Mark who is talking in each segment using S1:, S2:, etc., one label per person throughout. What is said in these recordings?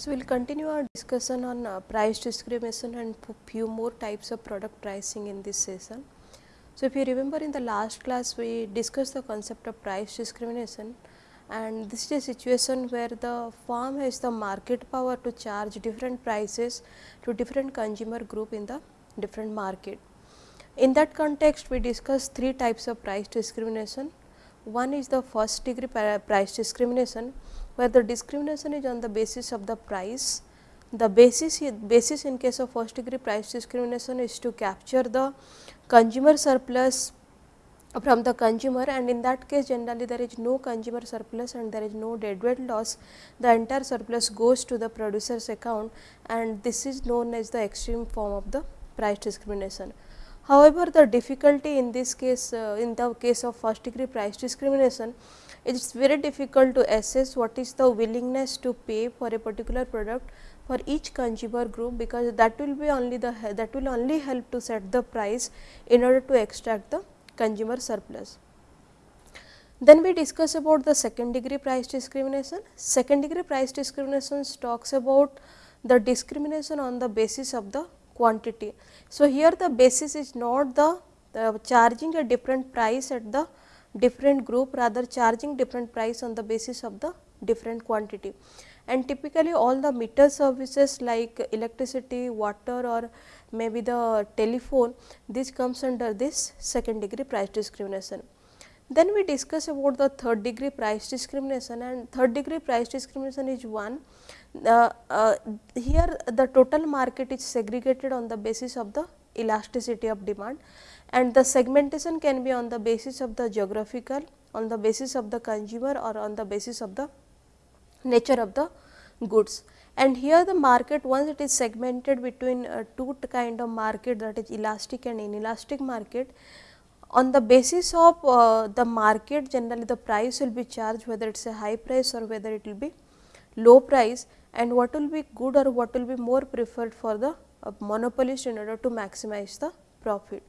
S1: So, we will continue our discussion on uh, price discrimination and few more types of product pricing in this session. So, if you remember in the last class we discussed the concept of price discrimination and this is a situation where the firm has the market power to charge different prices to different consumer group in the different market. In that context we discussed three types of price discrimination. One is the first degree price discrimination where the discrimination is on the basis of the price. The basis basis in case of first degree price discrimination is to capture the consumer surplus from the consumer and in that case generally there is no consumer surplus and there is no deadweight loss, the entire surplus goes to the producer's account and this is known as the extreme form of the price discrimination. However, the difficulty in this case uh, in the case of first degree price discrimination it is very difficult to assess what is the willingness to pay for a particular product for each consumer group because that will be only the that will only help to set the price in order to extract the consumer surplus. Then we discuss about the second degree price discrimination. Second degree price discrimination talks about the discrimination on the basis of the quantity. So, here the basis is not the, the charging a different price at the different group rather charging different price on the basis of the different quantity. And typically all the meter services like electricity, water or maybe the telephone this comes under this second degree price discrimination. Then we discuss about the third degree price discrimination and third degree price discrimination is one. Uh, uh, here the total market is segregated on the basis of the elasticity of demand and the segmentation can be on the basis of the geographical, on the basis of the consumer or on the basis of the nature of the goods. And here the market once it is segmented between uh, two kind of market that is elastic and inelastic market. On the basis of uh, the market generally the price will be charged whether it is a high price or whether it will be low price and what will be good or what will be more preferred for the uh, monopolist in order to maximize the profit.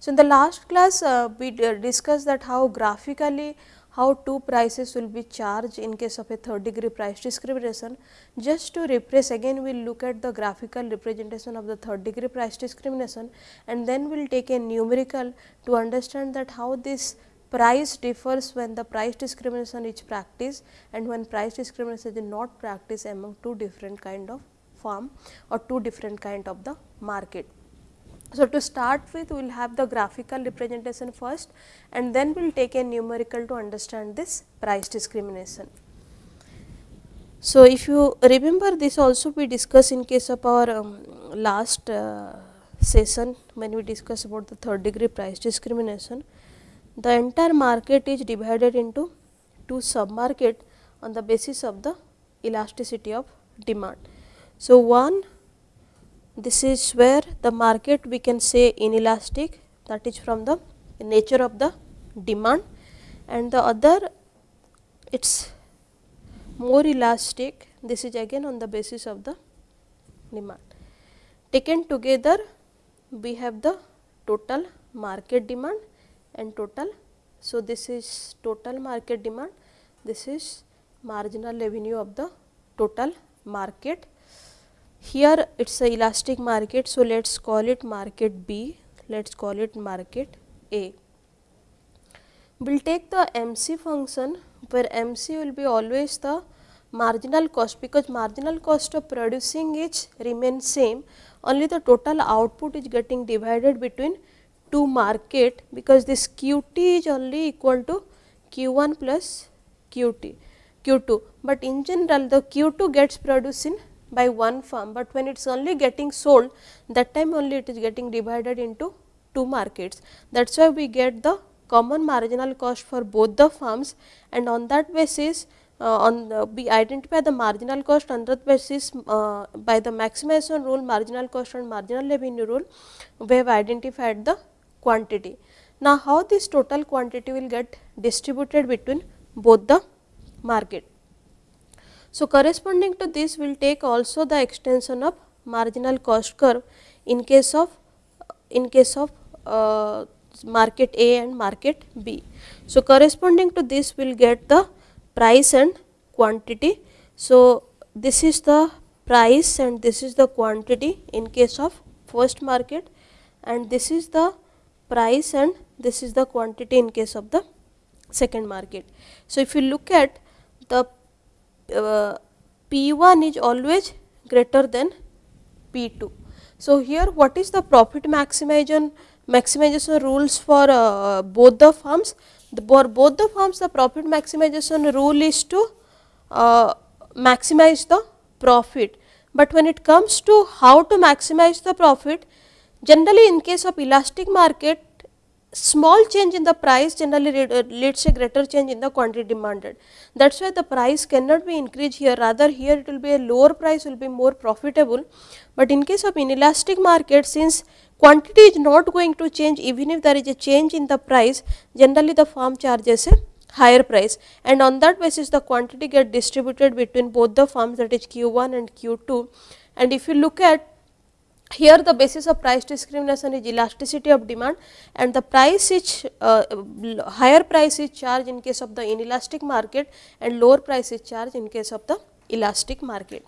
S1: So, in the last class uh, we discussed that how graphically how two prices will be charged in case of a third degree price discrimination. Just to replace again we will look at the graphical representation of the third degree price discrimination and then we will take a numerical to understand that how this price differs when the price discrimination is practiced and when price discrimination is not practiced among two different kind of firm or two different kind of the market. So, to start with we will have the graphical representation first and then we will take a numerical to understand this price discrimination. So, if you remember this also we discussed in case of our um, last uh, session when we discuss about the third degree price discrimination. The entire market is divided into two sub market on the basis of the elasticity of demand. So, one this is where the market we can say inelastic that is from the nature of the demand and the other it is more elastic this is again on the basis of the demand. Taken together we have the total market demand and total. So, this is total market demand, this is marginal revenue of the total market here it is a elastic market. So, let us call it market B, let us call it market A. We will take the MC function where MC will be always the marginal cost because marginal cost of producing is remain same only the total output is getting divided between two market because this QT is only equal to Q1 plus QT Q2, but in general the Q2 gets produced in by one firm, but when it is only getting sold that time only it is getting divided into two markets. That is why we get the common marginal cost for both the firms and on that basis uh, on the, we identify the marginal cost on that basis uh, by the maximization rule marginal cost and marginal revenue rule we have identified the quantity. Now, how this total quantity will get distributed between both the market. So, corresponding to this we will take also the extension of marginal cost curve in case of in case of uh, market A and market B. So, corresponding to this we will get the price and quantity. So, this is the price and this is the quantity in case of first market and this is the price and this is the quantity in case of the second market. So, if you look at the uh, P 1 is always greater than P 2. So, here what is the profit maximization maximization rules for uh, both the firms? The, for both the firms the profit maximization rule is to uh, maximize the profit, but when it comes to how to maximize the profit generally in case of elastic market small change in the price generally uh, leads a greater change in the quantity demanded. That is why the price cannot be increased here. Rather here it will be a lower price will be more profitable, but in case of inelastic market since quantity is not going to change even if there is a change in the price generally the firm charges a higher price. And on that basis the quantity get distributed between both the firms that is Q1 and Q2 and if you look at here the basis of price discrimination is elasticity of demand and the price is uh, higher price is charged in case of the inelastic market and lower price is charged in case of the elastic market.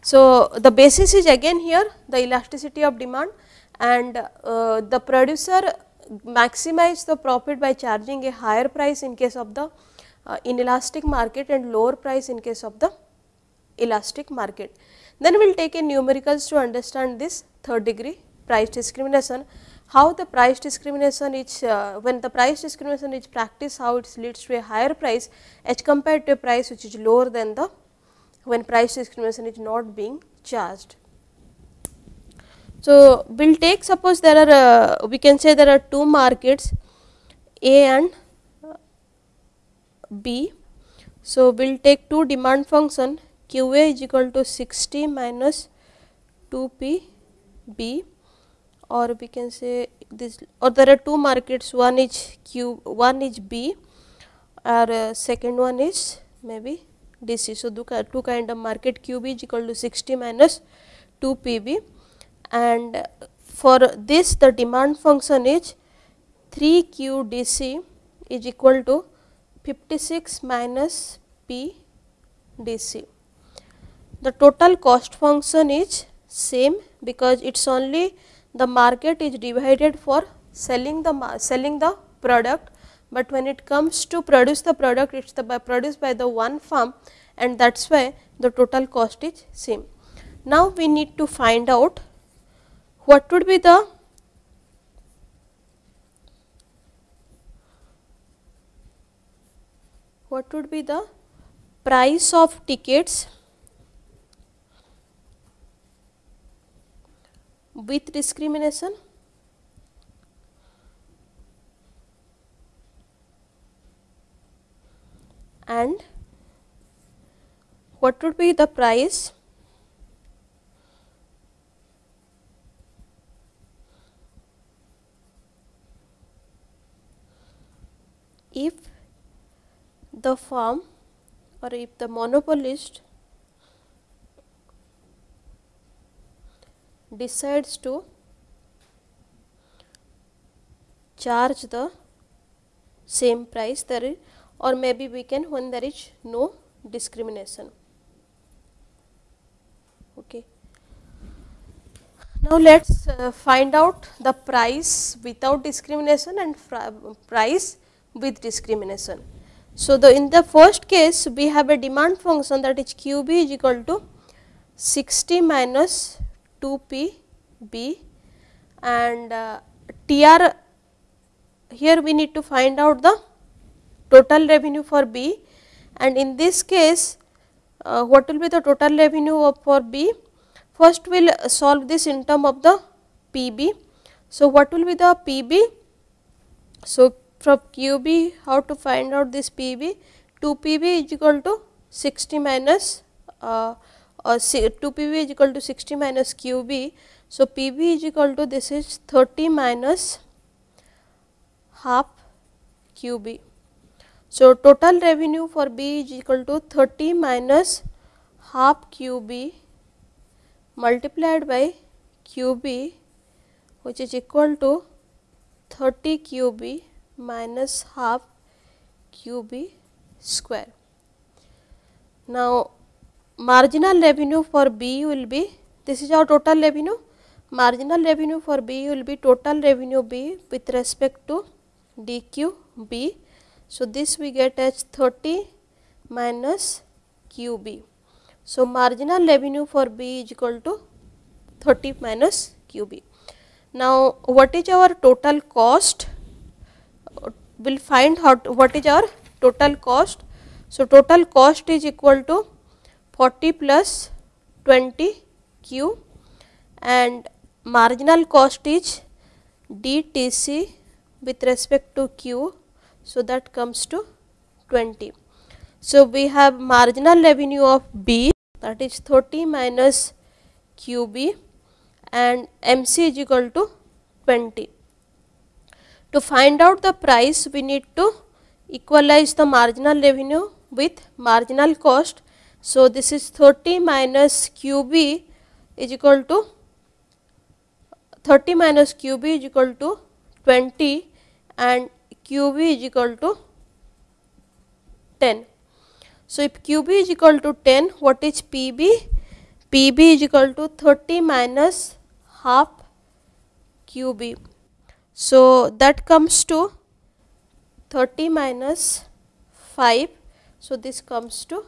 S1: So, the basis is again here the elasticity of demand and uh, the producer maximize the profit by charging a higher price in case of the uh, inelastic market and lower price in case of the elastic market. Then we will take a numericals to understand this third degree price discrimination, how the price discrimination is uh, when the price discrimination is practiced how it leads to a higher price as compared to a price which is lower than the when price discrimination is not being charged. So, we will take suppose there are uh, we can say there are two markets A and B. So, we will take two demand function q a is equal to 60 minus 2 p b or we can say this or there are two markets one is q one is b or uh, second one is maybe dc. So, two kind of market q b is equal to 60 minus 2 p b and for this the demand function is 3 q d c is equal to 56 minus p d c. The total cost function is same because it is only the market is divided for selling the selling the product, but when it comes to produce the product it is the by produced by the one firm and that is why the total cost is same. Now, we need to find out what would be the what would be the price of tickets with discrimination? And what would be the price? If the firm or if the monopolist decides to charge the same price there or maybe we can when there is no discrimination. Okay. Now, let us uh, find out the price without discrimination and price with discrimination. So, the in the first case we have a demand function that is q b is equal to 60 minus 2 p b and uh, T r here we need to find out the total revenue for B and in this case uh, what will be the total revenue for B? First we will solve this in term of the P b. So, what will be the P b? So, from QB how to find out this PB 2 PB is equal to 60 minus uh, और to P V is equal to sixty minus Q B so P V is equal to this is thirty minus half Q B so total revenue for B is equal to thirty minus half Q B multiplied by Q B which is equal to thirty Q B minus half Q B square now marginal revenue for B will be this is our total revenue marginal revenue for B will be total revenue B with respect to dq B. So, this we get as 30 minus QB. So, marginal revenue for B is equal to 30 minus QB. Now, what is our total cost? We will find to, what is our total cost. So, total cost is equal to 40 plus 20 Q and marginal cost is DTC with respect to Q. So, that comes to 20. So, we have marginal revenue of B that is 30 minus QB and MC is equal to 20. To find out the price we need to equalize the marginal revenue with marginal cost. So, this is 30 minus QB is equal to 30 minus QB is equal to 20 and QB is equal to 10. So, if QB is equal to 10, what is PB? PB is equal to 30 minus half QB. So, that comes to 30 minus 5. So, this comes to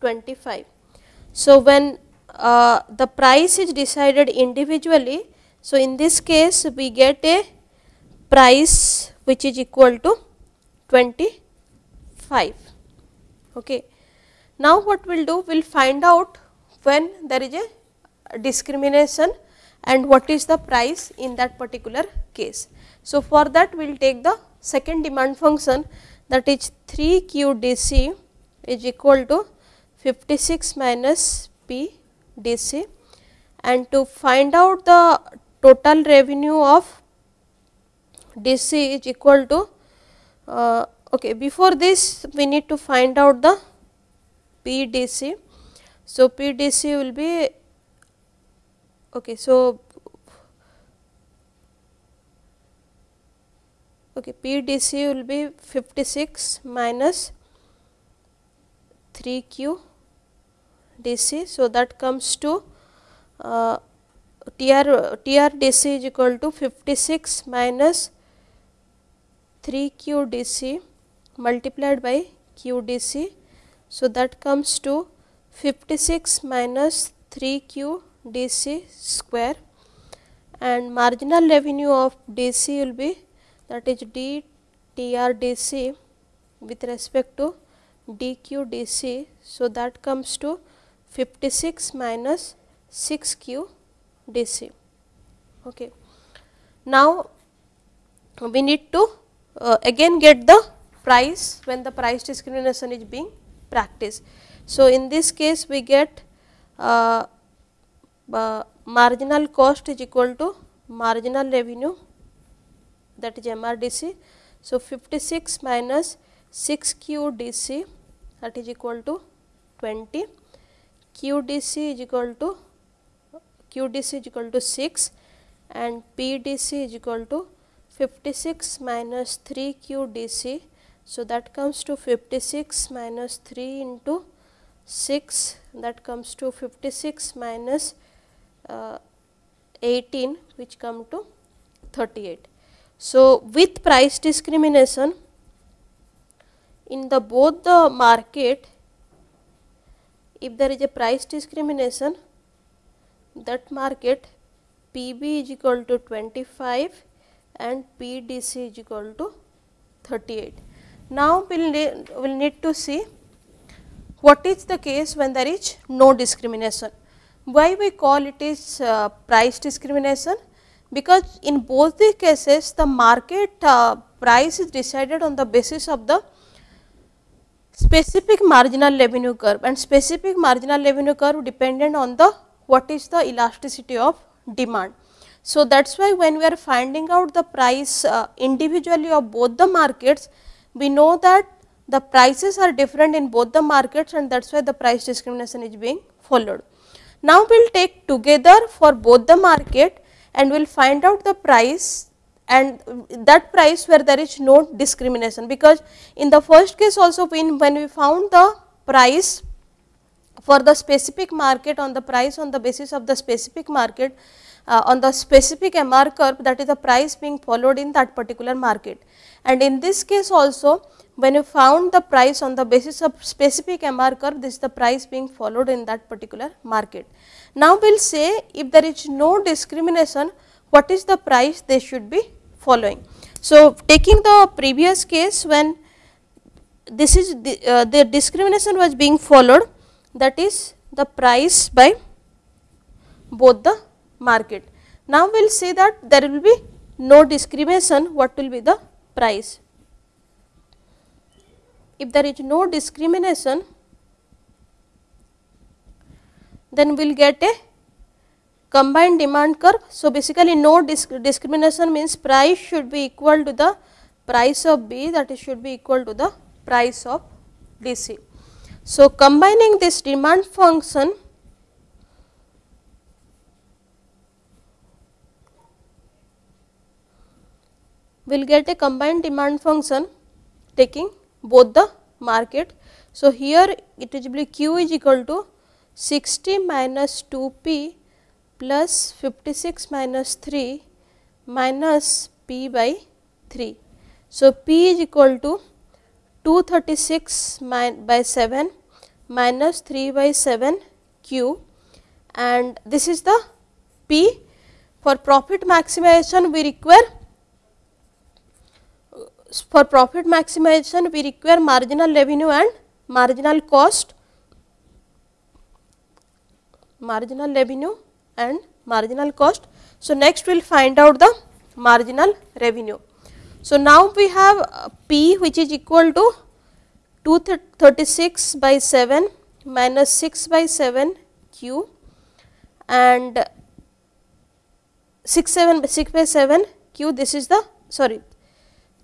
S1: 25. So, when uh, the price is decided individually, so in this case we get a price which is equal to 25. Okay. Now, what we will do? We will find out when there is a discrimination and what is the price in that particular case. So, for that we will take the second demand function that is 3 q d c is equal to 56 minus p d c and to find out the total revenue of d c is equal to uh, okay before this we need to find out the PDC. So, PDC will be okay. So, okay, PDC will be 56 minus 3 Q DC. So, that comes to uh, TR, TRDC is equal to 56 minus 3 Q DC multiplied by Q DC so, that comes to 56 minus 3 q d c square and marginal revenue of d c will be that is d t r d c with respect to d q d c. So, that comes to 56 minus 6 q d c. Okay. Now, we need to uh, again get the price when the price discrimination is being practiced. So, in this case we get uh, uh, marginal cost is equal to marginal revenue that is MRDC. So, 56 minus 6 QDC that is equal to 20, QDC is equal to QDC is equal to 6 and PDC is equal to 56 minus 3 QDC so, that comes to 56 minus 3 into 6 that comes to 56 minus, uh, 18 which come to 38. So, with price discrimination in the both the market if there is a price discrimination that market PB is equal to 25 and PDC is equal to 38. Now, we will ne we'll need to see what is the case when there is no discrimination. Why we call it is uh, price discrimination? Because in both the cases the market uh, price is decided on the basis of the specific marginal revenue curve and specific marginal revenue curve dependent on the what is the elasticity of demand. So, that is why when we are finding out the price uh, individually of both the markets, we know that the prices are different in both the markets and that is why the price discrimination is being followed. Now, we will take together for both the market and we will find out the price and that price where there is no discrimination because in the first case also when, when we found the price for the specific market on the price on the basis of the specific market uh, on the specific MR curve that is the price being followed in that particular market. And in this case also when you found the price on the basis of specific MR curve this is the price being followed in that particular market. Now, we will say if there is no discrimination what is the price they should be following. So, taking the previous case when this is the, uh, the discrimination was being followed that is the price by both the market. Now, we will say that there will be no discrimination what will be the price. If there is no discrimination then we will get a combined demand curve. So, basically no disc discrimination means price should be equal to the price of B that is should be equal to the price of DC. So, combining this demand function will get a combined demand function taking both the market. So, here it is q is equal to 60 minus 2 p plus 56 minus 3 minus p by 3. So, p is equal to 236 by 7 minus 3 by 7 q and this is the p. For profit maximization we require for profit maximization we require marginal revenue and marginal cost marginal revenue and marginal cost. So, next we will find out the marginal revenue. So, now we have uh, P which is equal to 236 by 7 minus 6 by 7 Q and 6 7 6 by 7 Q this is the sorry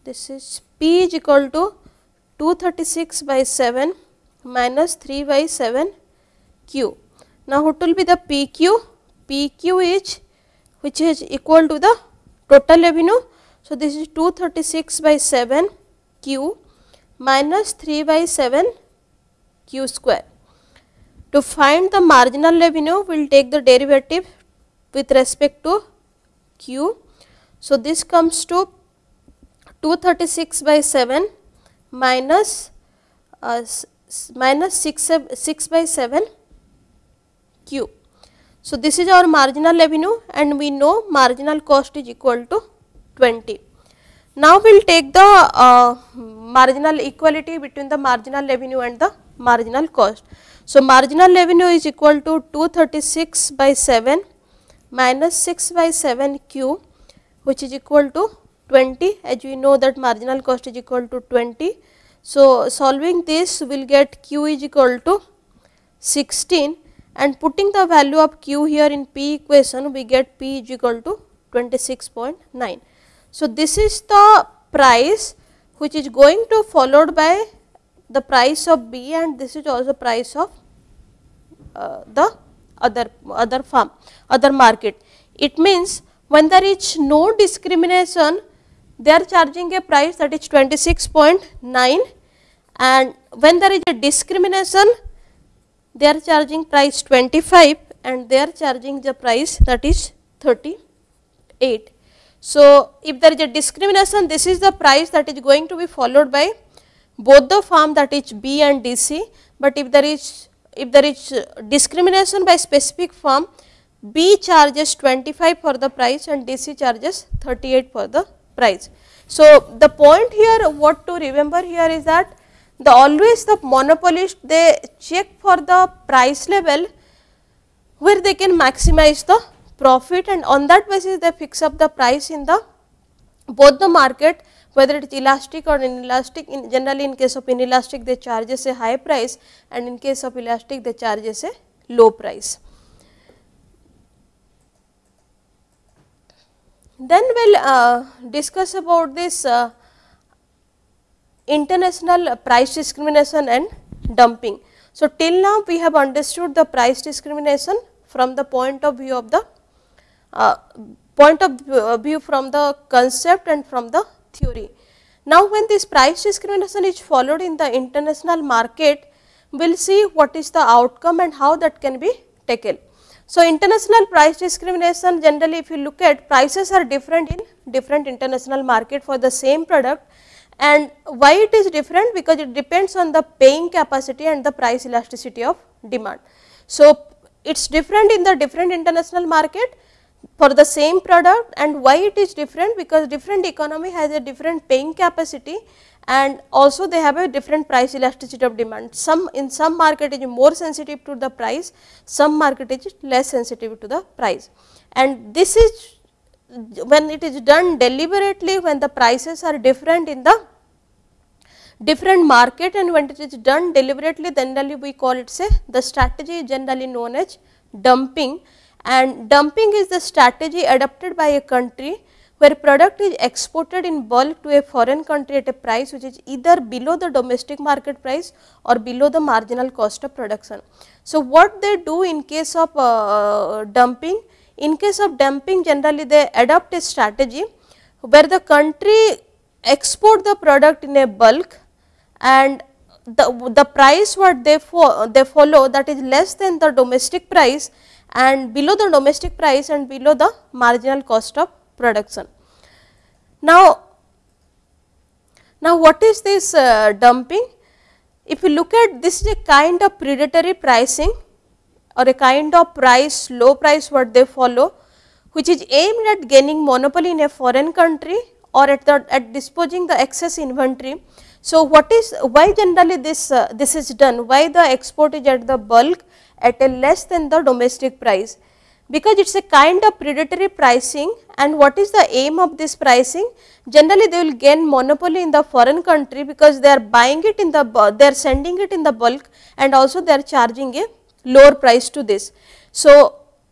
S1: this is P is equal to 236 by 7 minus 3 by 7 Q now, what will be the PQ? PQ is which is equal to the total revenue. So, this is 236 by 7 Q minus 3 by 7 Q square. To find the marginal revenue, we will take the derivative with respect to Q. So, this comes to 236 by 7 minus, uh, minus 6, 6 by 7 Q. So, this is our marginal revenue and we know marginal cost is equal to 20. Now, we will take the uh, marginal equality between the marginal revenue and the marginal cost. So, marginal revenue is equal to 236 by 7 minus 6 by 7 q which is equal to 20 as we know that marginal cost is equal to 20. So, solving this we will get q is equal to 16 and putting the value of q here in p equation we get p is equal to 26.9. So, this is the price which is going to followed by the price of B and this is also price of uh, the other other farm other market. It means when there is no discrimination they are charging a price that is 26.9 and when there is a discrimination they are charging price 25 and they are charging the price that is 38. So, if there is a discrimination this is the price that is going to be followed by both the firm that is B and DC, but if there is if there is discrimination by specific firm B charges 25 for the price and DC charges 38 for the price. So, the point here what to remember here is that the always the monopolist they check for the price level where they can maximize the profit and on that basis they fix up the price in the both the market whether it is elastic or inelastic in generally in case of inelastic they charges a high price and in case of elastic they charges a low price. Then we will uh, discuss about this uh, international price discrimination and dumping. So, till now we have understood the price discrimination from the point of view of the uh, point of uh, view from the concept and from the theory. Now, when this price discrimination is followed in the international market, we will see what is the outcome and how that can be taken. So, international price discrimination generally if you look at prices are different in different international market for the same product and why it is different because it depends on the paying capacity and the price elasticity of demand. So, it is different in the different international market for the same product and why it is different because different economy has a different paying capacity and also they have a different price elasticity of demand. Some in some market is more sensitive to the price, some market is less sensitive to the price. And this is when it is done deliberately when the prices are different in the different market and when it is done deliberately generally we call it say the strategy is generally known as dumping and dumping is the strategy adopted by a country where product is exported in bulk to a foreign country at a price which is either below the domestic market price or below the marginal cost of production. So, what they do in case of uh, dumping? In case of dumping generally they adopt a strategy where the country export the product in a bulk and the, the price what they, fo they follow that is less than the domestic price and below the domestic price and below the marginal cost of production. Now, now what is this uh, dumping? If you look at this is a kind of predatory pricing or a kind of price low price what they follow which is aimed at gaining monopoly in a foreign country or at the at disposing the excess inventory. So, what is why generally this uh, this is done why the export is at the bulk at a less than the domestic price because it is a kind of predatory pricing and what is the aim of this pricing? Generally they will gain monopoly in the foreign country because they are buying it in the, they are sending it in the bulk and also they are charging a lower price to this. So,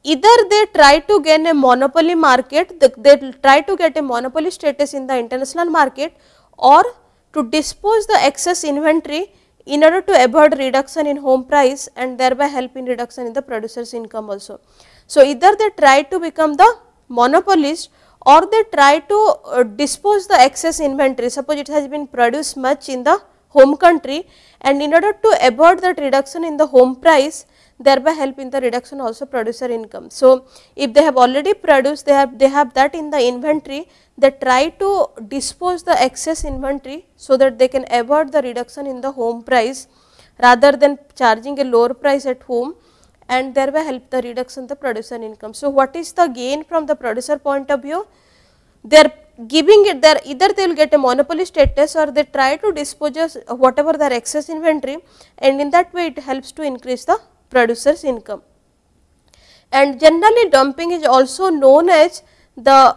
S1: either they try to gain a monopoly market, they try to get a monopoly status in the international market or to dispose the excess inventory in order to avoid reduction in home price and thereby help in reduction in the producer's income also. So, either they try to become the monopolist or they try to uh, dispose the excess inventory suppose it has been produced much in the home country and in order to avoid that reduction in the home price thereby help in the reduction also producer income. So, if they have already produced they have they have that in the inventory they try to dispose the excess inventory so that they can avoid the reduction in the home price rather than charging a lower price at home and thereby help the reduction the producer income. So, what is the gain from the producer point of view? They are giving it there either they will get a monopoly status or they try to dispose whatever their excess inventory and in that way it helps to increase the producer's income. And generally dumping is also known as the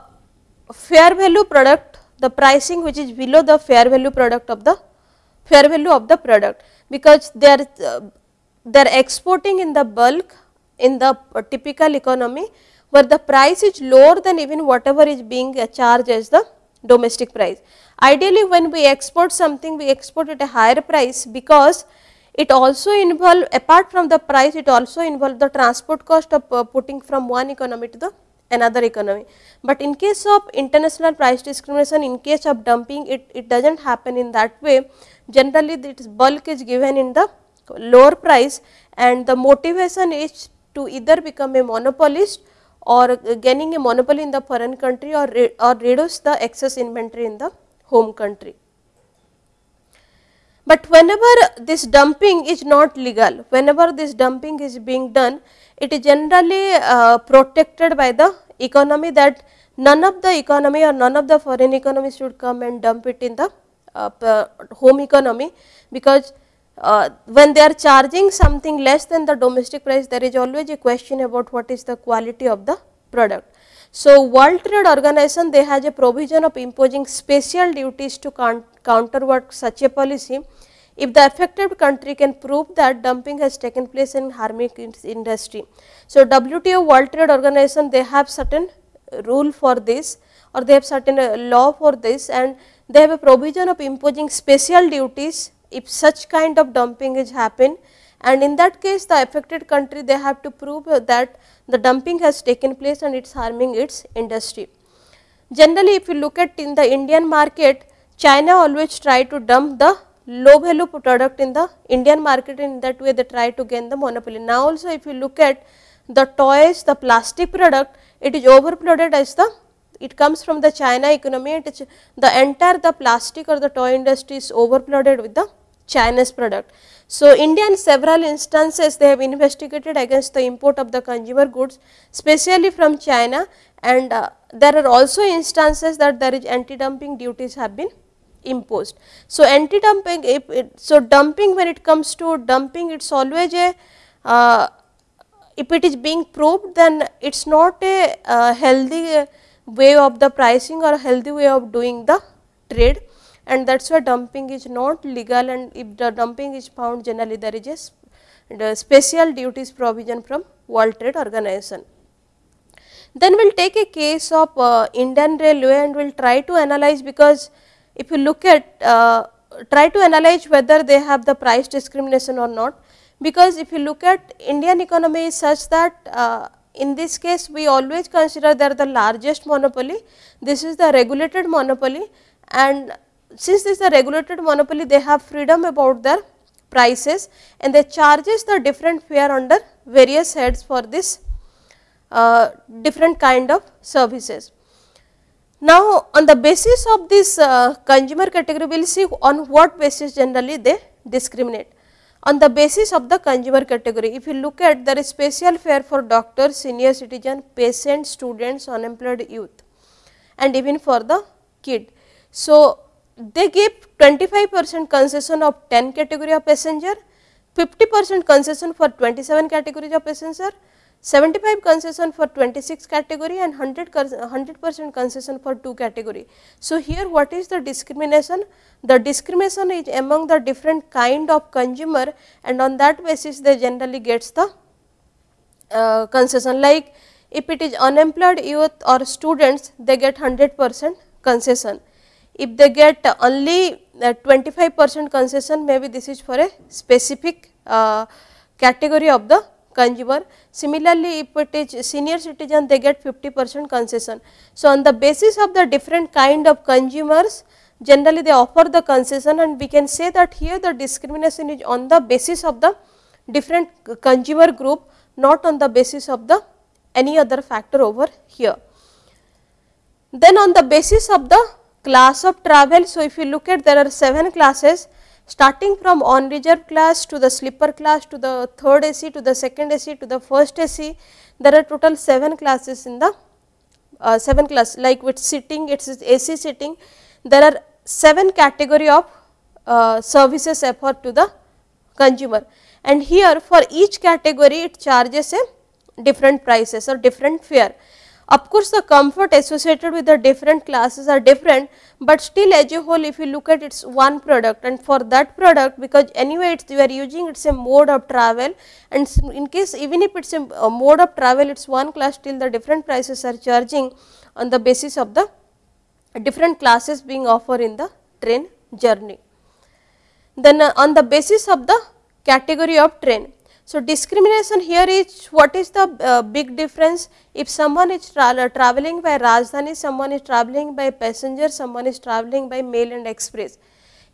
S1: fair value product the pricing which is below the fair value product of the fair value of the product because they are uh, they are exporting in the bulk in the typical economy where the price is lower than even whatever is being charged as the domestic price. Ideally when we export something we export at a higher price because it also involve apart from the price it also involve the transport cost of uh, putting from one economy to the another economy. But in case of international price discrimination in case of dumping it, it does not happen in that way generally this bulk is given in the lower price and the motivation is to either become a monopolist or gaining a monopoly in the foreign country or, re or reduce the excess inventory in the home country. But whenever this dumping is not legal, whenever this dumping is being done, it is generally uh, protected by the economy that none of the economy or none of the foreign economy should come and dump it in the uh, home economy because uh, when they are charging something less than the domestic price there is always a question about what is the quality of the product. So, World Trade Organization they has a provision of imposing special duties to counterwork such a policy if the affected country can prove that dumping has taken place in harming industry. So, WTO World Trade Organization they have certain rule for this or they have certain uh, law for this and they have a provision of imposing special duties if such kind of dumping is happen and in that case the affected country they have to prove that the dumping has taken place and it is harming its industry. Generally if you look at in the Indian market, China always try to dump the low value product in the Indian market in that way they try to gain the monopoly. Now also if you look at the toys, the plastic product, it is overloaded as the it comes from the China economy the entire the plastic or the toy industry is overloaded with the Chinese product. So, India in several instances they have investigated against the import of the consumer goods specially from China and uh, there are also instances that there is anti-dumping duties have been imposed. So, anti-dumping so dumping when it comes to dumping it is always a uh, if it is being proved then it is not a uh, healthy way of the pricing or healthy way of doing the trade and that is why dumping is not legal and if the dumping is found generally there is a special duties provision from World Trade Organization. Then we will take a case of uh, Indian Railway and we will try to analyze because if you look at uh, try to analyze whether they have the price discrimination or not because if you look at Indian economy is such that uh, in this case we always consider they are the largest monopoly, this is the regulated monopoly and since this is a regulated monopoly they have freedom about their prices and they charges the different fare under various heads for this uh, different kind of services. Now, on the basis of this uh, consumer category we will see on what basis generally they discriminate on the basis of the consumer category. If you look at there is special fare for doctors, senior citizen, patients, students, unemployed youth and even for the kid. So, they give 25 percent concession of 10 category of passenger, 50 percent concession for 27 categories of passenger, 75 concession for 26 category and 100 percent concession for 2 category. So, here what is the discrimination? The discrimination is among the different kind of consumer and on that basis they generally gets the uh, concession like if it is unemployed youth or students they get 100 percent concession. If they get only uh, 25 percent concession maybe this is for a specific uh, category of the consumer. Similarly, if it is senior citizen they get 50 percent concession. So, on the basis of the different kind of consumers generally they offer the concession and we can say that here the discrimination is on the basis of the different consumer group not on the basis of the any other factor over here. Then on the basis of the class of travel, so if you look at there are 7 classes starting from on reserve class to the sleeper class to the third AC to the second AC to the first AC, there are total 7 classes in the uh, 7 class like with sitting it is AC sitting, there are 7 category of uh, services offered to the consumer. And here for each category it charges a different prices or different fare. Of course, the comfort associated with the different classes are different, but still as a whole if you look at it's one product and for that product because anyway it's you are using it's a mode of travel and in case even if it's a, a mode of travel it's one class still the different prices are charging on the basis of the different classes being offered in the train journey. Then uh, on the basis of the category of train so, discrimination here is what is the uh, big difference if someone is tra uh, traveling by Rajdhani, someone is traveling by passenger, someone is traveling by mail and express.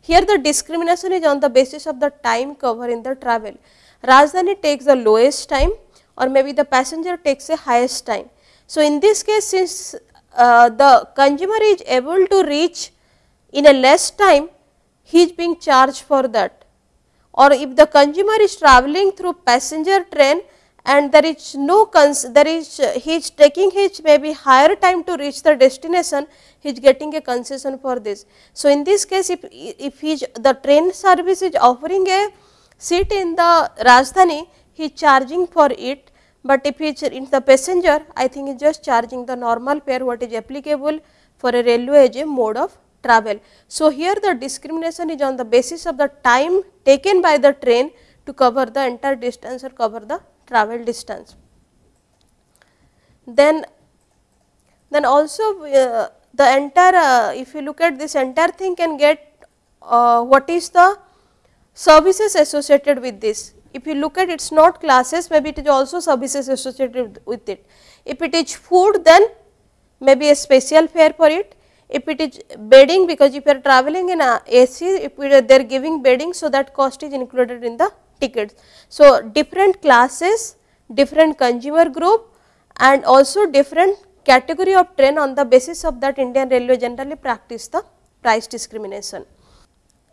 S1: Here the discrimination is on the basis of the time cover in the travel. Rajdhani takes the lowest time or maybe the passenger takes the highest time. So, in this case since uh, the consumer is able to reach in a less time, he is being charged for that or if the consumer is traveling through passenger train and there is no cons there is he is taking his maybe higher time to reach the destination he is getting a concession for this. So, in this case if if he the train service is offering a seat in the Rajdhani he is charging for it, but if he is in the passenger I think he is just charging the normal fare what is applicable for a railway as a mode of travel. So, here the discrimination is on the basis of the time taken by the train to cover the entire distance or cover the travel distance. Then, then also uh, the entire uh, if you look at this entire thing can get uh, what is the services associated with this. If you look at it is not classes maybe it is also services associated with it. If it is food then maybe a special fare for it if it is bedding because if you are traveling in a AC, if they are giving bedding, so that cost is included in the tickets. So, different classes, different consumer group and also different category of train on the basis of that Indian Railway generally practice the price discrimination.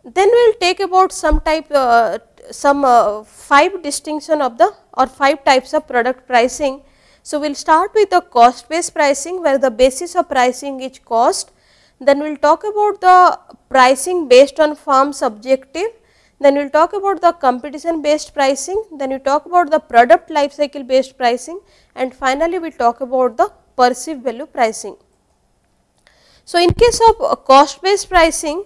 S1: Then we will take about some type uh, some uh, 5 distinction of the or 5 types of product pricing. So, we will start with the cost based pricing where the basis of pricing is cost. Then we will talk about the pricing based on firm's objective. Then we will talk about the competition based pricing. Then we talk about the product life cycle based pricing and finally, we talk about the perceived value pricing. So, in case of cost based pricing,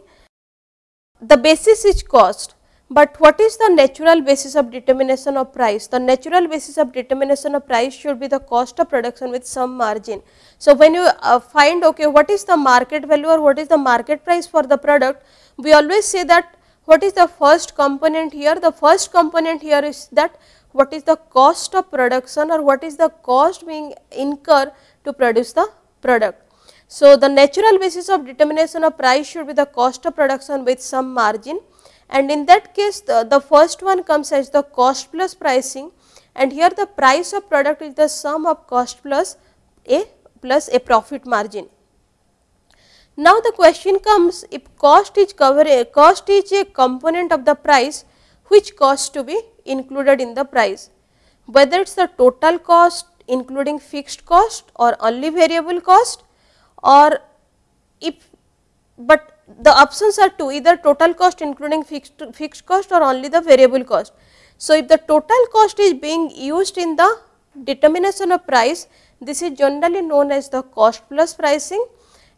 S1: the basis is cost but what is the natural basis of determination of price? The natural basis of determination of price should be the cost of production with some margin. So, when you uh, find okay what is the market value or what is the market price for the product, we always say that what is the first component here? The first component here is that what is the cost of production or what is the cost being incurred to produce the product. So, the natural basis of determination of price should be the cost of production with some margin and in that case the, the first one comes as the cost plus pricing and here the price of product is the sum of cost plus a plus a profit margin. Now the question comes if cost is cover cost is a component of the price which cost to be included in the price whether it is the total cost including fixed cost or only variable cost or if but the options are two either total cost including fixed, fixed cost or only the variable cost. So, if the total cost is being used in the determination of price, this is generally known as the cost plus pricing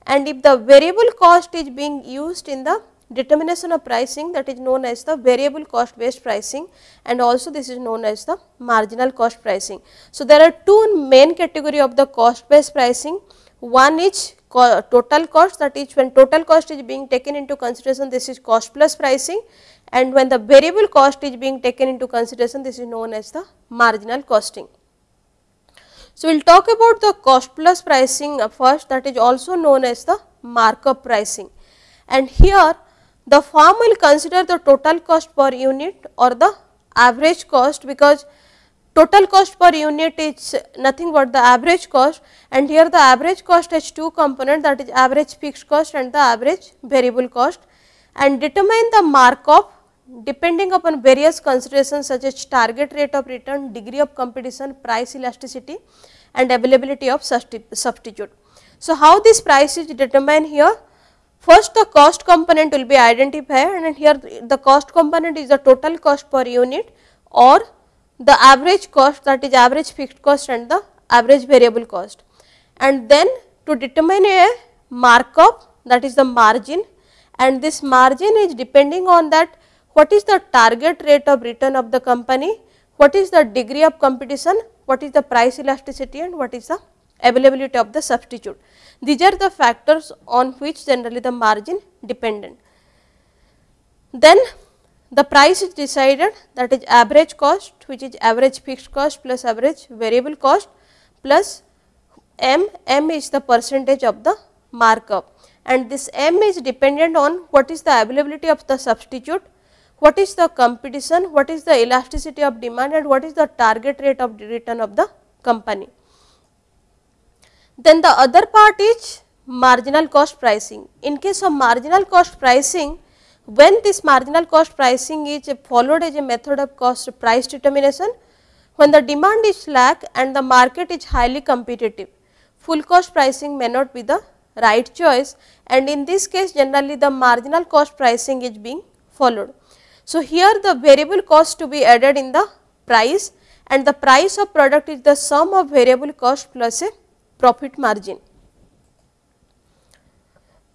S1: and if the variable cost is being used in the determination of pricing that is known as the variable cost based pricing and also this is known as the marginal cost pricing. So, there are two main category of the cost based pricing, one is co total cost that is when total cost is being taken into consideration this is cost plus pricing and when the variable cost is being taken into consideration this is known as the marginal costing. So, we will talk about the cost plus pricing first that is also known as the markup pricing and here the firm will consider the total cost per unit or the average cost because total cost per unit is nothing but the average cost and here the average cost has two component that is average fixed cost and the average variable cost and determine the markup depending upon various considerations such as target rate of return, degree of competition, price elasticity and availability of substitute. So, how this price is determined here? First the cost component will be identified and here the cost component is the total cost per unit or the average cost that is average fixed cost and the average variable cost. And then to determine a markup that is the margin and this margin is depending on that what is the target rate of return of the company, what is the degree of competition, what is the price elasticity and what is the availability of the substitute. These are the factors on which generally the margin dependent. Then the price is decided that is average cost which is average fixed cost plus average variable cost plus m, m is the percentage of the markup and this m is dependent on what is the availability of the substitute, what is the competition, what is the elasticity of demand and what is the target rate of return of the company. Then the other part is marginal cost pricing. In case of marginal cost pricing, when this marginal cost pricing is followed as a method of cost price determination, when the demand is slack and the market is highly competitive, full cost pricing may not be the right choice and in this case generally the marginal cost pricing is being followed. So, here the variable cost to be added in the price and the price of product is the sum of variable cost plus a profit margin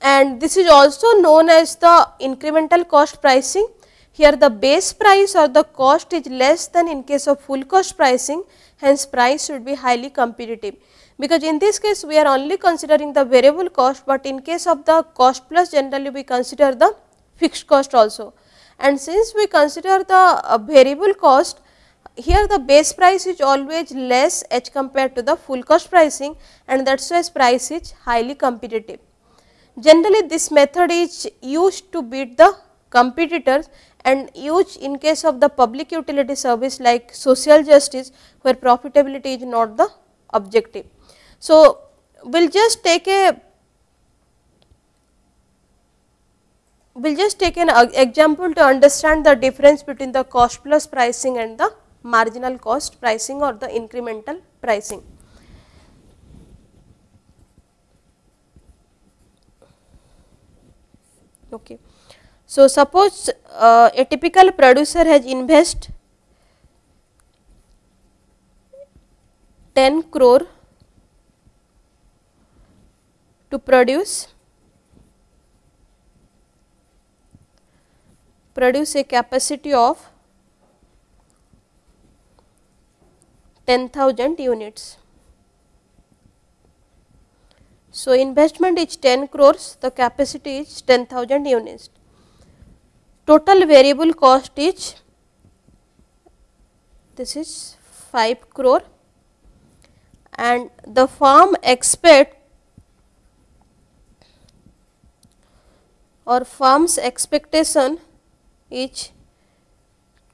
S1: and this is also known as the incremental cost pricing. Here the base price or the cost is less than in case of full cost pricing hence price should be highly competitive because in this case we are only considering the variable cost, but in case of the cost plus generally we consider the fixed cost also. And since we consider the uh, variable cost here the base price is always less as compared to the full cost pricing and that is why price is highly competitive. Generally this method is used to beat the competitors and used in case of the public utility service like social justice where profitability is not the objective. So, we will just take a we will just take an example to understand the difference between the cost plus pricing and the marginal cost pricing or the incremental pricing. Okay. So, suppose uh, a typical producer has invest 10 crore to produce produce a capacity of 10,000 units. So, investment is 10 crores, the capacity is 10,000 units. Total variable cost is this is 5 crore and the firm expect or firm's expectation is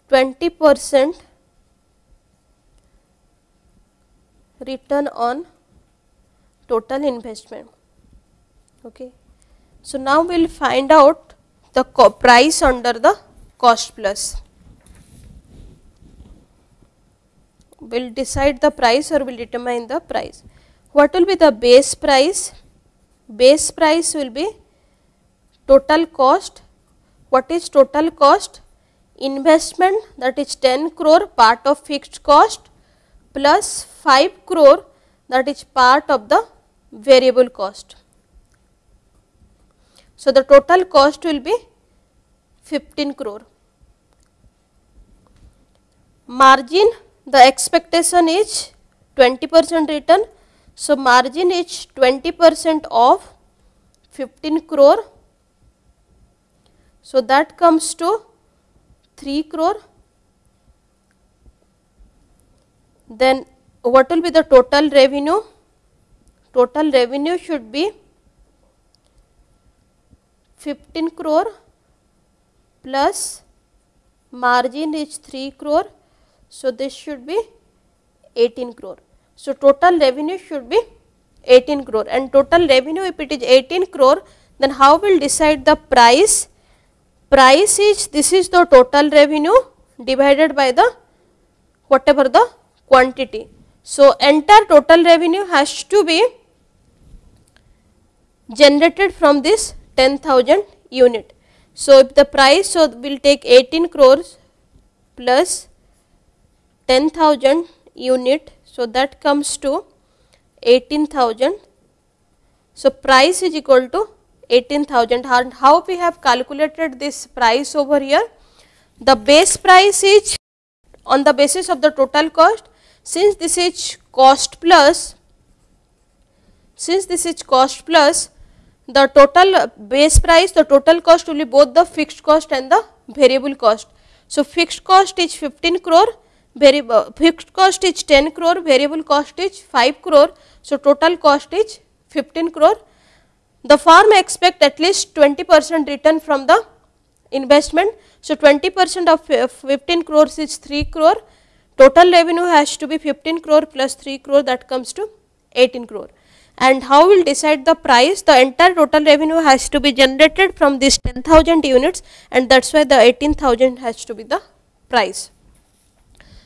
S1: 20 percent return on total investment. Okay. So, now we will find out the price under the cost plus. We will decide the price or we will determine the price. What will be the base price? Base price will be total cost. What is total cost? Investment that is 10 crore part of fixed cost plus 5 crore that is part of the variable cost. So, the total cost will be 15 crore. Margin the expectation is 20 percent return. So, margin is 20 percent of 15 crore. So, that comes to 3 crore. Then what will be the total revenue? Total revenue should be 15 crore plus margin is 3 crore. So, this should be 18 crore. So, total revenue should be 18 crore and total revenue if it is 18 crore then how will decide the price? Price is this is the total revenue divided by the whatever the quantity. So, entire total revenue has to be generated from this 10,000 unit. So, if the price so we will take 18 crores plus 10,000 unit. So, that comes to 18,000. So, price is equal to 18,000 and how we have calculated this price over here? The base price is on the basis of the total cost since this is cost plus, since this is cost plus, the total base price, the total cost will be both the fixed cost and the variable cost. So, fixed cost is 15 crore, variable uh, fixed cost is 10 crore, variable cost is 5 crore. So, total cost is 15 crore. The firm expect at least 20 percent return from the investment. So, 20 percent of 15 crores is 3 crore Total revenue has to be 15 crore plus 3 crore that comes to 18 crore. And how will decide the price? The entire total revenue has to be generated from this 10,000 units and that is why the 18,000 has to be the price.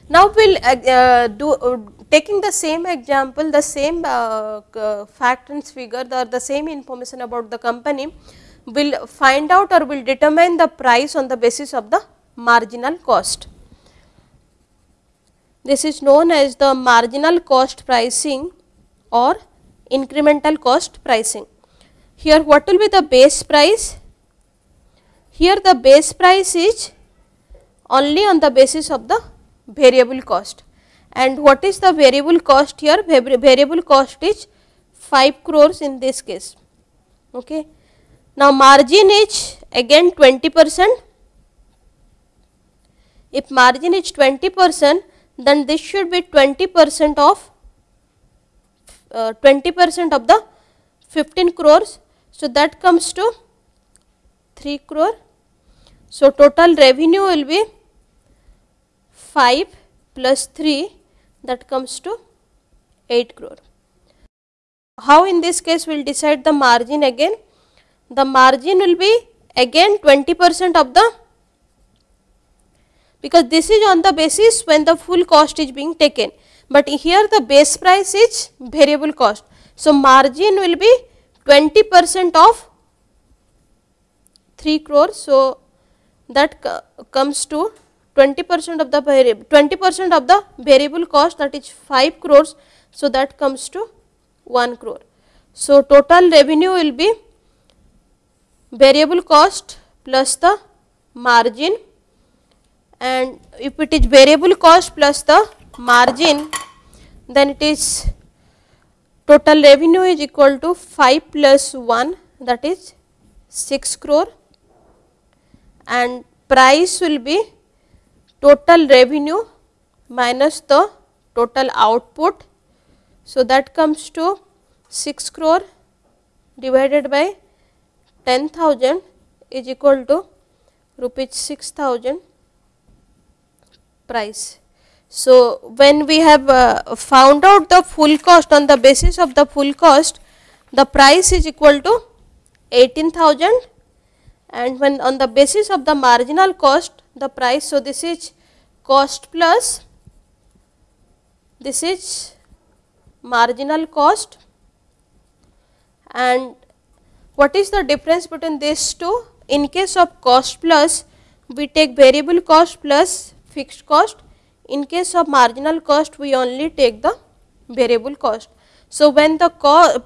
S1: Now, we will uh, uh, do uh, taking the same example, the same uh, fact and figure, the, the same information about the company, will find out or will determine the price on the basis of the marginal cost. This is known as the marginal cost pricing or incremental cost pricing. Here what will be the base price? Here the base price is only on the basis of the variable cost and what is the variable cost here? Variable cost is 5 crores in this case. Okay. Now margin is again 20 percent. If margin is 20 percent then this should be 20 percent of 20 percent of the 15 crores. So, that comes to 3 crore. So, total revenue will be 5 plus 3 that comes to 8 crore. How in this case we will decide the margin again? The margin will be again 20 percent of the because this is on the basis when the full cost is being taken, but here the base price is variable cost. So, margin will be 20 percent of 3 crore. So, that comes to 20 percent of the variable 20 percent of the variable cost that is 5 crores. So, that comes to 1 crore. So, total revenue will be variable cost plus the margin and if it is variable cost plus the margin then it is total revenue is equal to 5 plus 1 that is 6 crore and price will be total revenue minus the total output. So, that comes to 6 crore divided by 10,000 is equal to rupees 6000 price. So, when we have uh, found out the full cost on the basis of the full cost, the price is equal to 18,000 and when on the basis of the marginal cost the price. So, this is cost plus this is marginal cost and what is the difference between these two? In case of cost plus we take variable cost plus fixed cost, in case of marginal cost we only take the variable cost. So, when the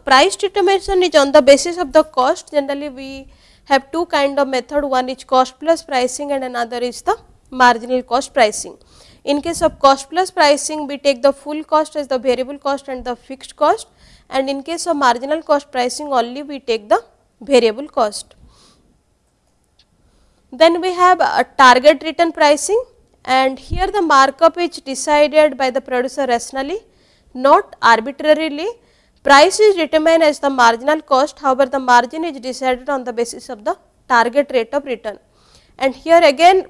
S1: price determination is on the basis of the cost generally we have two kind of method one is cost plus pricing and another is the marginal cost pricing. In case of cost plus pricing we take the full cost as the variable cost and the fixed cost and in case of marginal cost pricing only we take the variable cost. Then we have a target return pricing and here the markup is decided by the producer rationally not arbitrarily Price is determined as the marginal cost, however, the margin is decided on the basis of the target rate of return. And here again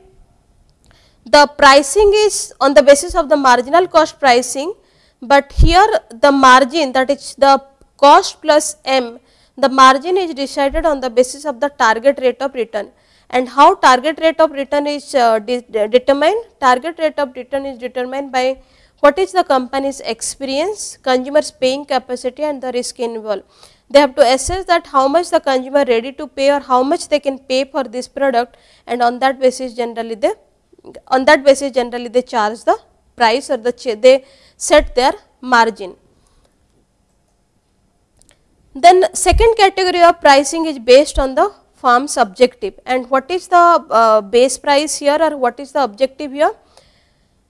S1: the pricing is on the basis of the marginal cost pricing, but here the margin that is the cost plus m, the margin is decided on the basis of the target rate of return. And how target rate of return is uh, de determined? Target rate of return is determined by what is the company's experience, consumers paying capacity and the risk involved. They have to assess that how much the consumer ready to pay or how much they can pay for this product and on that basis generally they on that basis generally they charge the price or the they set their margin. Then second category of pricing is based on the farm's objective and what is the uh, base price here or what is the objective here?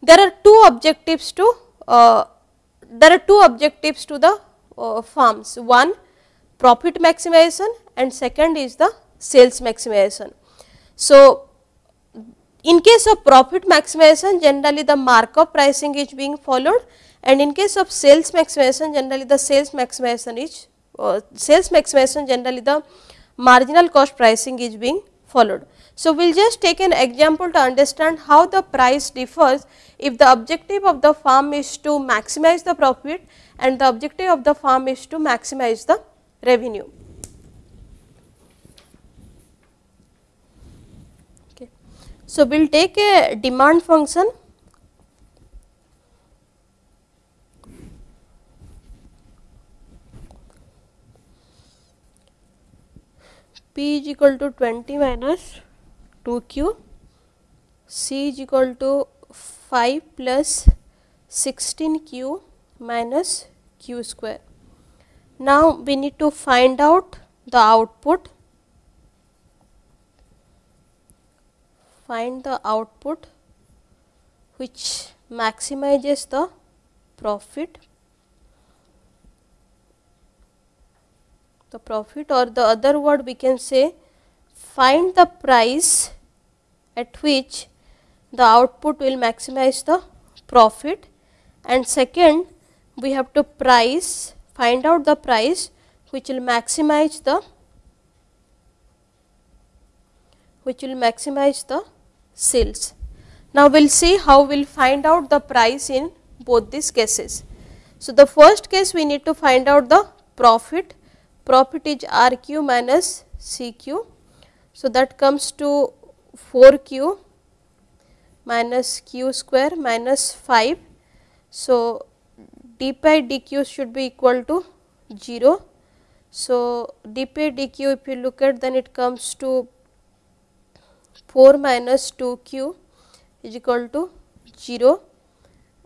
S1: there are two objectives to uh, there are two objectives to the uh, farms one profit maximization and second is the sales maximization. So, in case of profit maximization generally the markup pricing is being followed and in case of sales maximization generally the sales maximization is uh, sales maximization generally the marginal cost pricing is being followed. So, we will just take an example to understand how the price differs if the objective of the farm is to maximize the profit and the objective of the farm is to maximize the revenue. Okay. So, we will take a demand function P is equal to 20 minus 2 q c is equal to 5 plus 16 q minus q square. Now, we need to find out the output, find the output which maximizes the profit, the profit or the other word we can say find the price at which the output will maximize the profit and second we have to price find out the price which will maximize the which will maximize the sales. Now, we will see how we will find out the price in both these cases. So, the first case we need to find out the profit, profit is R q minus C q. So, that comes to 4 q minus q square minus 5. So, d pi dq should be equal to 0. So, d pi dq if you look at then it comes to 4 minus 2 q is equal to 0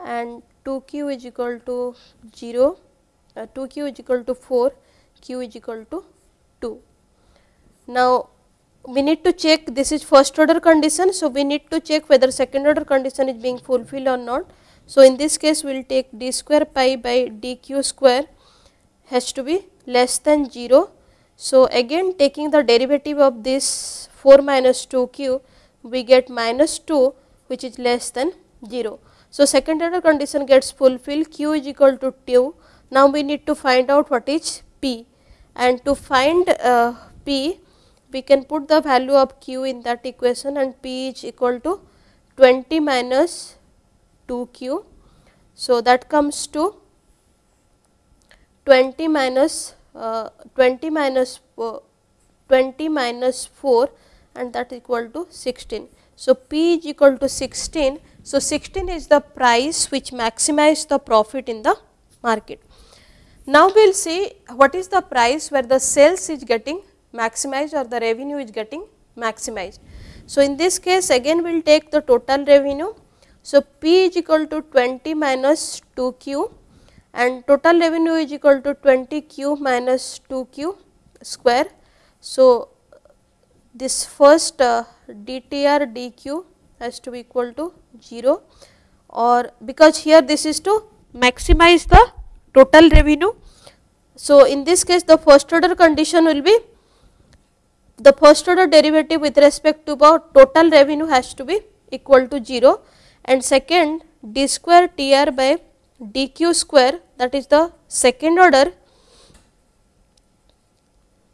S1: and 2 q is equal to 0, uh, 2 q is equal to 4, q is equal to 2. Now, we need to check this is first order condition. So, we need to check whether second order condition is being fulfilled or not. So, in this case we will take d square pi by dq square has to be less than 0. So, again taking the derivative of this 4 minus 2 q we get minus 2 which is less than 0. So, second order condition gets fulfilled q is equal to 2. Now, we need to find out what is p and to find uh, p we can put the value of q in that equation and p is equal to 20 minus 2 q. So, that comes to 20 minus uh, 20 minus uh, 20 minus 4 and that equal to 16. So, P is equal to 16. So, 16 is the price which maximize the profit in the market. Now, we will see what is the price where the sales is getting maximized or the revenue is getting maximized. So, in this case again we will take the total revenue. So, P is equal to 20 minus 2 Q and total revenue is equal to 20 Q minus 2 Q square. So, this first uh, dtr dq has to be equal to 0 or because here this is to maximize the total revenue. So, in this case the first order condition will be the first order derivative with respect to the total revenue has to be equal to 0 and second d square tr by dq square that is the second order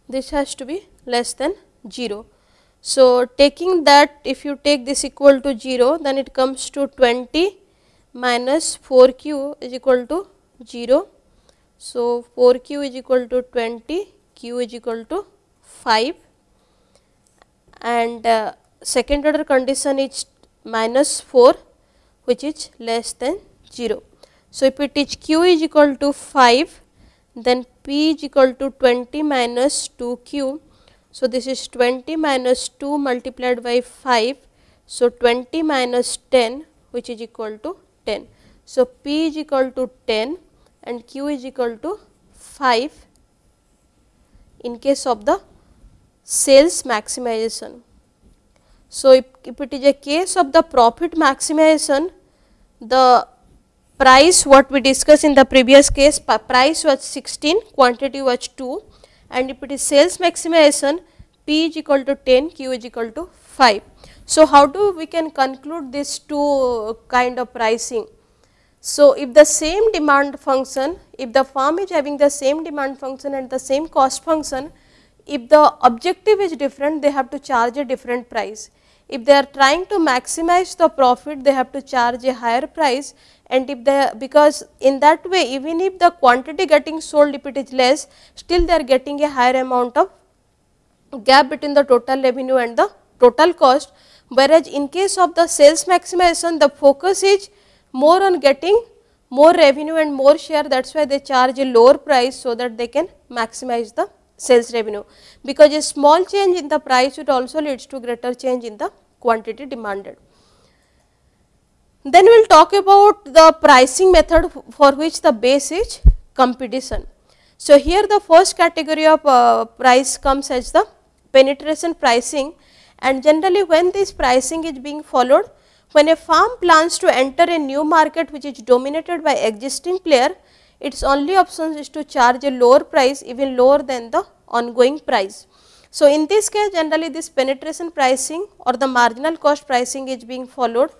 S1: this has to be less than 0. So, taking that if you take this equal to 0 then it comes to 20 minus 4 q is equal to 0. So, 4 q is equal to 20 q is equal to 5 and uh, second order condition is minus 4 which is less than 0. So, if it is q is equal to 5 then p is equal to 20 minus 2 q. So, this is 20 minus 2 multiplied by 5. So, 20 minus 10 which is equal to 10. So, p is equal to 10 and q is equal to 5 in case of the sales maximization. So, if, if it is a case of the profit maximization, the price what we discussed in the previous case price was 16, quantity was 2 and if it is sales maximization P is equal to 10, Q is equal to 5. So, how do we can conclude this two kind of pricing? So, if the same demand function, if the firm is having the same demand function and the same cost function, if the objective is different they have to charge a different price. If they are trying to maximize the profit they have to charge a higher price and if they because in that way even if the quantity getting sold if it is less still they are getting a higher amount of gap between the total revenue and the total cost whereas in case of the sales maximization the focus is more on getting more revenue and more share that is why they charge a lower price so that they can maximize the sales revenue because a small change in the price it also leads to greater change in the quantity demanded. Then we will talk about the pricing method for which the base is competition. So, here the first category of uh, price comes as the penetration pricing and generally when this pricing is being followed, when a firm plans to enter a new market which is dominated by existing player, its only option is to charge a lower price even lower than the ongoing price. So, in this case generally this penetration pricing or the marginal cost pricing is being followed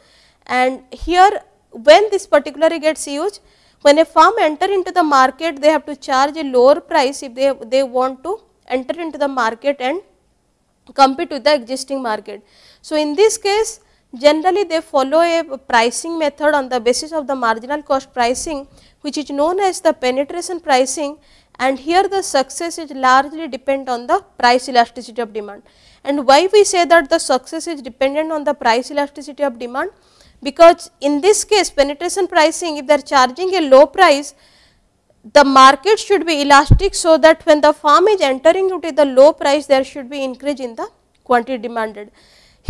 S1: and here when this particularly gets used when a firm enter into the market they have to charge a lower price if they, they want to enter into the market and compete with the existing market. So, in this case generally they follow a pricing method on the basis of the marginal cost pricing which is known as the penetration pricing and here the success is largely depend on the price elasticity of demand. And why we say that the success is dependent on the price elasticity of demand? Because in this case penetration pricing if they are charging a low price the market should be elastic so that when the firm is entering into the low price there should be increase in the quantity demanded.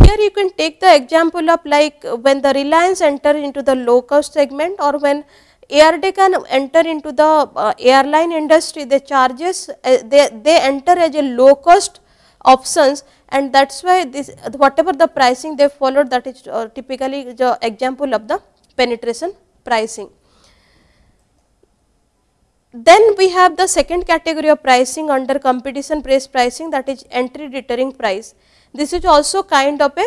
S1: Here you can take the example of like when the Reliance enter into the low cost segment or when Air Deccan enter into the uh, airline industry the charges uh, they, they enter as a low cost options and that is why this whatever the pricing they followed that is uh, typically the example of the penetration pricing. Then we have the second category of pricing under competition based pricing that is entry deterring price. This is also kind of a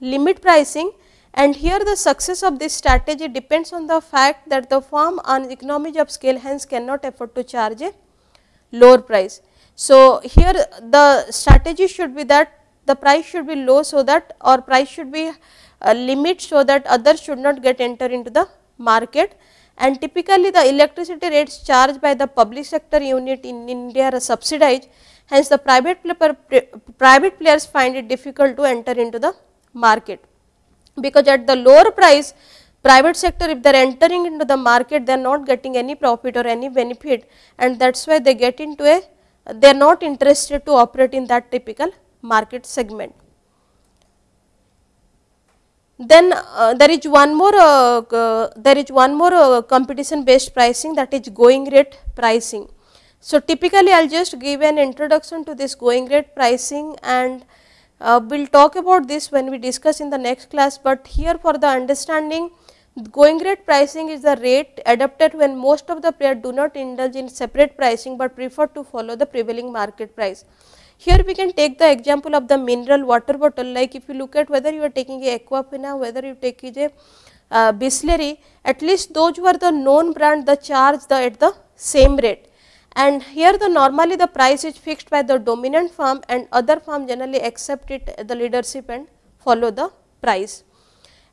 S1: limit pricing and here the success of this strategy depends on the fact that the firm on economies of scale hence cannot afford to charge a lower price. So, here the strategy should be that the price should be low so that or price should be a limit so that others should not get enter into the market and typically the electricity rates charged by the public sector unit in India are subsidized. Hence the private, private players find it difficult to enter into the market. Because at the lower price private sector if they are entering into the market they are not getting any profit or any benefit. And that is why they get into a they are not interested to operate in that typical market segment. Then uh, there is one more uh, there is one more uh, competition based pricing that is going rate pricing. So, typically I will just give an introduction to this going rate pricing and uh, we will talk about this when we discuss in the next class, but here for the understanding going rate pricing is the rate adopted when most of the players do not indulge in separate pricing, but prefer to follow the prevailing market price. Here we can take the example of the mineral water bottle like if you look at whether you are taking a Aquafina, whether you take a uh, Bisleri, at least those were the known brand the charge the at the same rate. And here the normally the price is fixed by the dominant firm and other firm generally accept it the leadership and follow the price.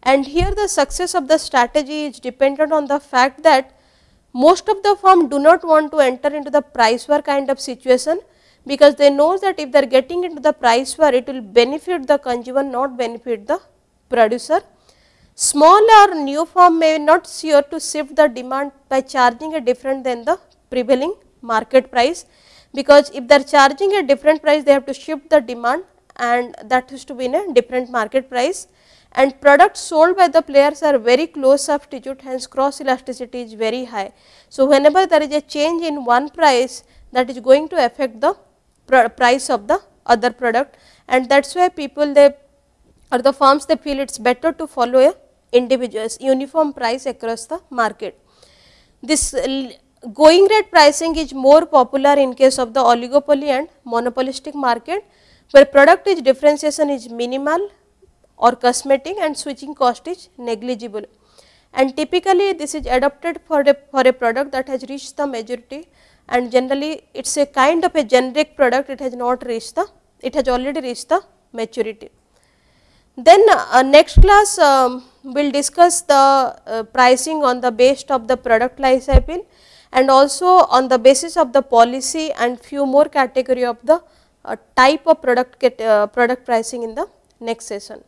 S1: And here the success of the strategy is dependent on the fact that most of the firm do not want to enter into the price war kind of situation because they know that if they are getting into the price war it will benefit the consumer not benefit the producer. Small or new firm may not sure to shift the demand by charging a different than the prevailing market price because if they are charging a different price they have to shift the demand and that is to be in a different market price and products sold by the players are very close substitute hence cross elasticity is very high. So, whenever there is a change in one price that is going to affect the price of the other product and that is why people they or the firms they feel it is better to follow a individuals uniform price across the market. This going rate pricing is more popular in case of the oligopoly and monopolistic market where product is differentiation is minimal or cosmetic and switching cost is negligible. And typically this is adopted for a, for a product that has reached the majority and generally it is a kind of a generic product it has not reached the it has already reached the maturity. Then uh, next class um, we will discuss the uh, pricing on the base of the product life cycle and also on the basis of the policy and few more category of the uh, type of product get, uh, product pricing in the next session.